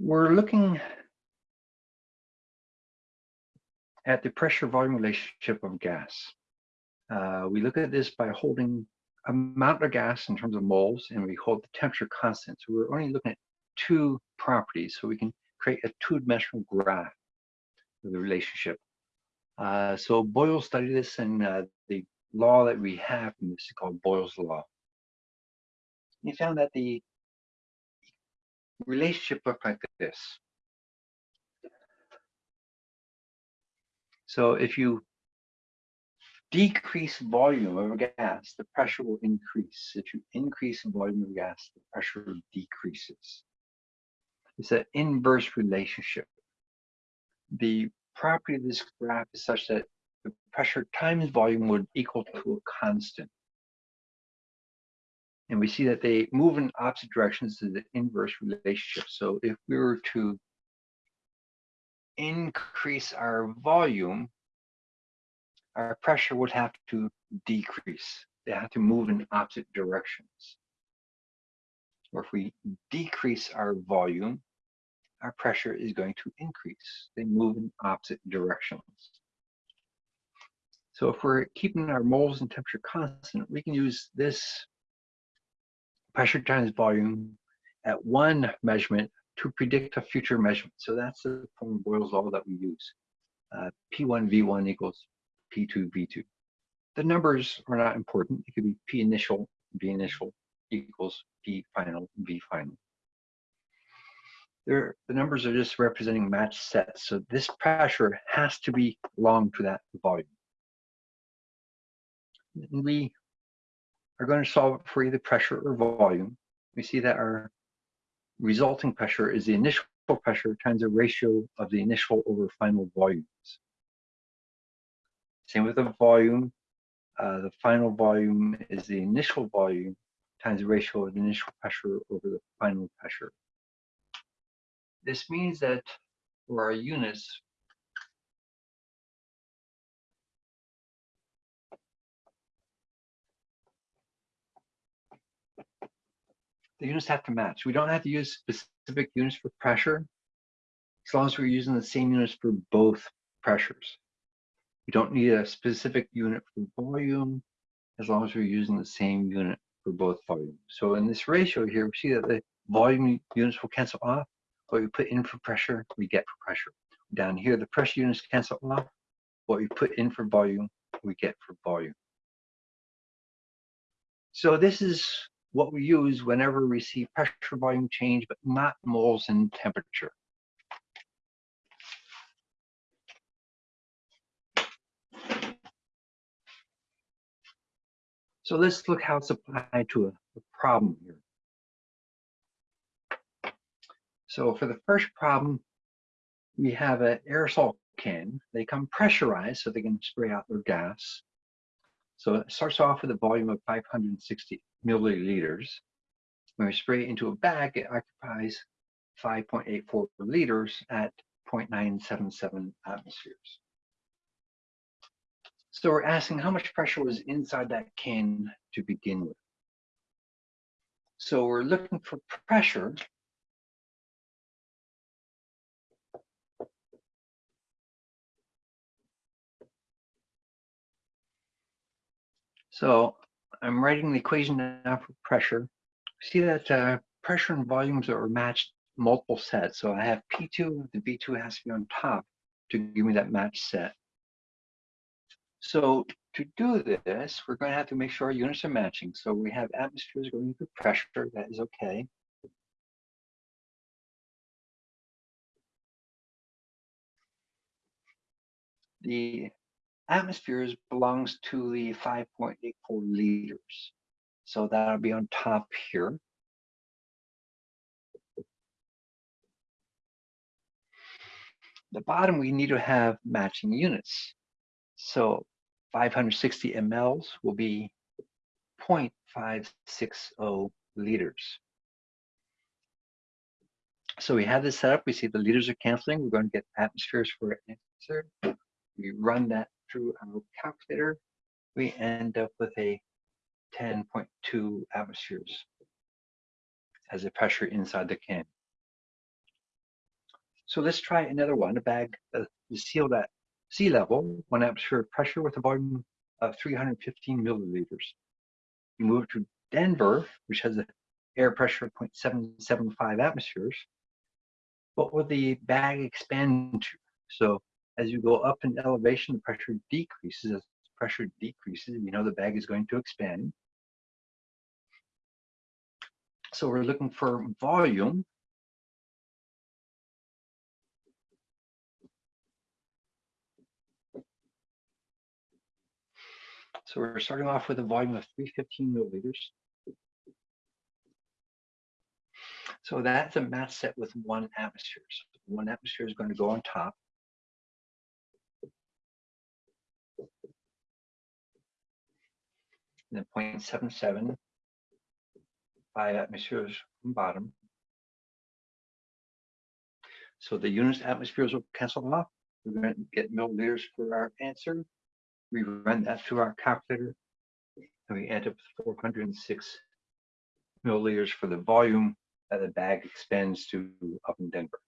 we're looking at the pressure volume relationship of gas. Uh, we look at this by holding amount of gas in terms of moles and we hold the temperature constant. So we're only looking at two properties. So we can create a two-dimensional graph of the relationship. Uh, so Boyle studied this and uh, the law that we have from this is called Boyle's law. He found that the relationship looked like this. So if you decrease volume of a gas, the pressure will increase. If you increase volume of gas, the pressure decreases. It's an inverse relationship. The property of this graph is such that the pressure times volume would equal to a constant. And we see that they move in opposite directions to the inverse relationship. So if we were to increase our volume, our pressure would have to decrease. They have to move in opposite directions. Or if we decrease our volume, our pressure is going to increase. They move in opposite directions. So if we're keeping our moles and temperature constant, we can use this pressure times volume at one measurement to predict a future measurement. So that's the form of Boyle's law that we use. Uh, P1 V1 equals P2 V2. The numbers are not important. It could be P initial, V initial equals P final, V final. There, the numbers are just representing matched sets. So this pressure has to be belong to that volume. We are going to solve it for either pressure or volume. We see that our resulting pressure is the initial pressure times the ratio of the initial over final volumes. Same with the volume. Uh, the final volume is the initial volume times the ratio of the initial pressure over the final pressure. This means that for our units, the units have to match. We don't have to use specific units for pressure as long as we're using the same units for both pressures. We don't need a specific unit for volume as long as we're using the same unit for both volumes. So in this ratio here, we see that the volume units will cancel off. What we put in for pressure, we get for pressure. Down here, the pressure units cancel off. What we put in for volume, we get for volume. So this is what we use whenever we see pressure volume change, but not moles and temperature. So let's look how it's applied to a, a problem here. So for the first problem, we have an aerosol can. They come pressurized so they can spray out their gas. So it starts off with a volume of 560 milliliters. When we spray it into a bag, it occupies 5.84 liters at 0.977 atmospheres. So we're asking how much pressure was inside that can to begin with. So we're looking for pressure. So I'm writing the equation now for pressure. See that uh, pressure and volumes are matched multiple sets. So I have P2, the V2 has to be on top to give me that match set. So to do this, we're going to have to make sure our units are matching. So we have atmospheres going through pressure, that is okay. The atmospheres belongs to the 5.84 liters. So that'll be on top here. The bottom, we need to have matching units. So 560 mLs will be 0.560 liters. So we have this set up. We see the liters are canceling. We're going to get atmospheres for an answer. We run that through our calculator. We end up with a 10.2 atmospheres as a pressure inside the can. So let's try another one, a bag uh, sealed at sea level, one atmosphere pressure with a volume of 315 milliliters. You move to Denver, which has an air pressure of 0.775 atmospheres. What will the bag expand to? So as you go up in elevation, the pressure decreases. As pressure decreases, you know the bag is going to expand. So we're looking for volume. So we're starting off with a volume of 315 milliliters. So that's a mass set with one atmosphere. So one atmosphere is going to go on top. And then 0.77, five atmospheres from bottom. So the units atmospheres will cancel off. We're going to get milliliters for our answer. We run that through our calculator and we end up with 406 milliliters for the volume that the bag expands to up in Denver.